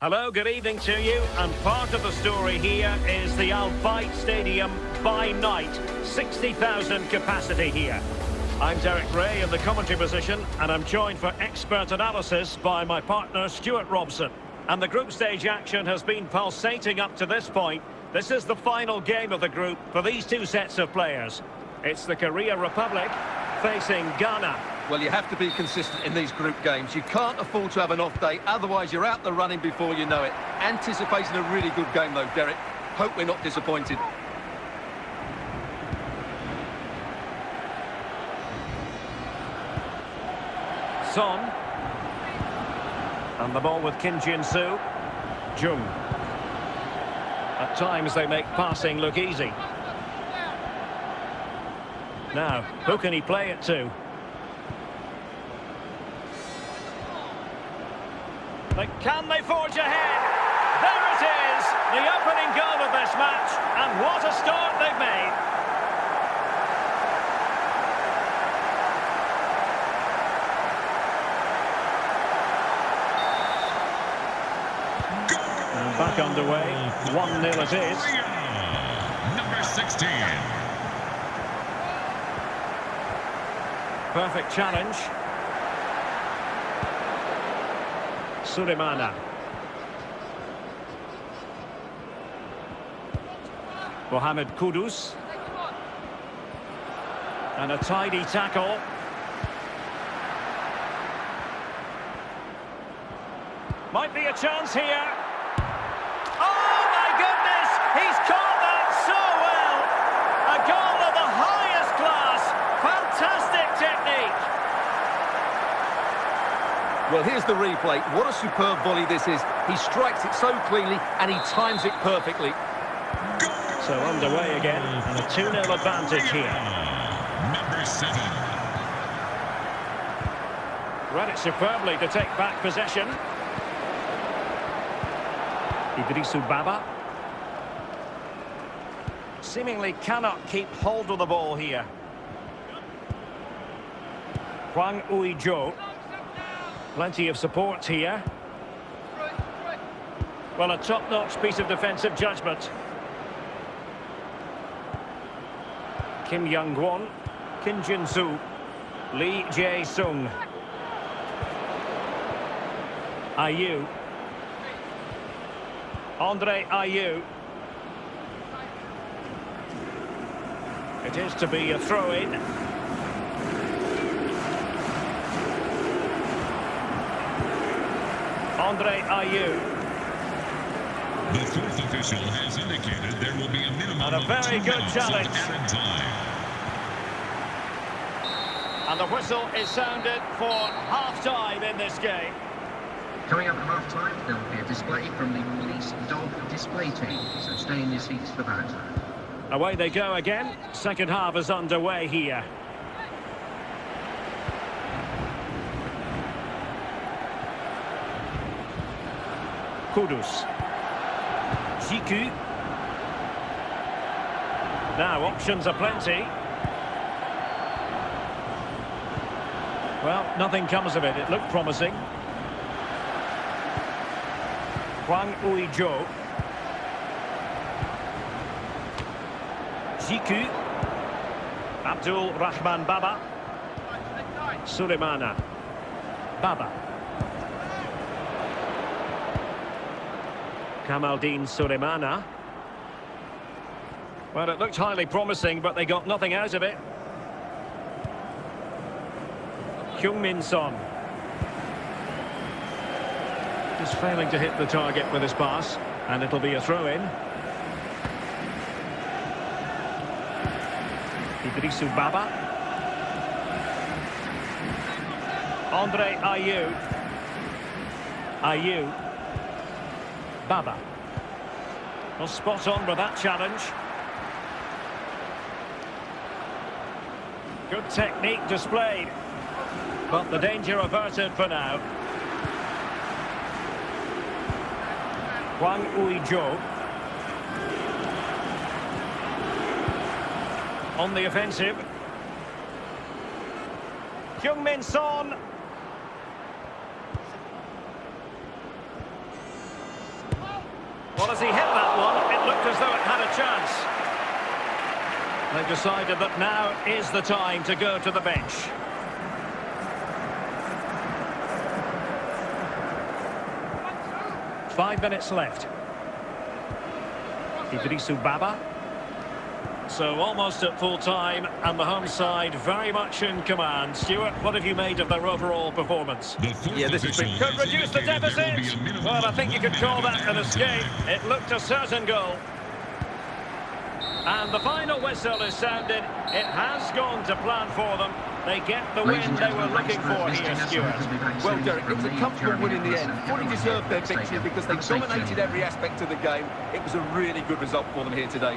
Hello, good evening to you. And part of the story here is the Al Bayt Stadium by night. 60,000 capacity here. I'm Derek Rae in the commentary position, and I'm joined for expert analysis by my partner Stewart Robson. And the group stage action has been pulsating up to this point. This is the final game of the group for these two sets of players. It's the Korea Republic facing Ghana. Well, you have to be consistent in these group games. You can't afford to have an off day, otherwise you're out the running before you know it. Anticipating a really good game, though, Derek. Hope we're not disappointed. Son. And the ball with Kim Jin-soo. Jung. At times they make passing look easy. Now, who can he play it to? But can they forge ahead? There it is! The opening goal of this match. And what a start they've made. And back underway. 1-0 it is. Number 16. Perfect challenge. Sulemana. Mohamed Kudus. And a tidy tackle. Might be a chance here. Oh my goodness! He's caught that so well! A goal of the highest class. Fantastic technique. Well, here's the replay. What a superb volley this is. He strikes it so cleanly, and he times it perfectly. So underway again, and a 2-0 advantage here. Number 7. Read it superbly to take back possession. Iddrisu Baba. Seemingly cannot keep hold of the ball here. Hwang Ui-jo. Plenty of support here. Well, a top-notch piece of defensive judgment. Kim Young-gwon. Kim Jin-soo. Lee Jae-sung. Ayew. Andre Ayew. It is to be a throw-in. Andre Ayew. The fourth official has indicated there will be a minimum And a of very two good minutes challenge. of added time. And the whistle is sounded for half-time in this game. Coming up at half time, there will be a display from the police dog display team, so stay in your seats for that. Away they go again. Second half is underway here. Kudus. Djiku. Now, options are plenty. Well, nothing comes of it. It looked promising. Hwang Ui-jo. Djiku. Abdul Rahman Baba. Sulemana. Baba. Kamaldeen Sulemana. Well, it looked highly promising, but they got nothing out of it. Heung-min Son. Just failing to hit the target with his pass, and it'll be a throw-in. Iddrisu Baba. Andre Ayew. Ayew. Baba. Well, spot on with that challenge. Good technique displayed. But the danger averted for now. Hwang Ui-jo. On the offensive. Heung-min Son. Well, as he hit that one, it looked as though it had a chance. They've decided that now is the time to go to the bench. Five minutes left. Iddrisu Baba. So almost at full time, and the home side very much in command. Stewart, what have you made of their overall performance? The Yeah, this has been- Could reduce the indicated be deficit. Well, I think you could call that an added to the escape. It looked a certain goal. And the final whistle is sounded. It has gone to plan for them. They get the Ladies win they were looking for here, us. Stewart. We'll be back Well, Derek, it was a comfortable win in the end. and Fully deserved their victory because they dominated every aspect of the game. It was a really good result for them here today.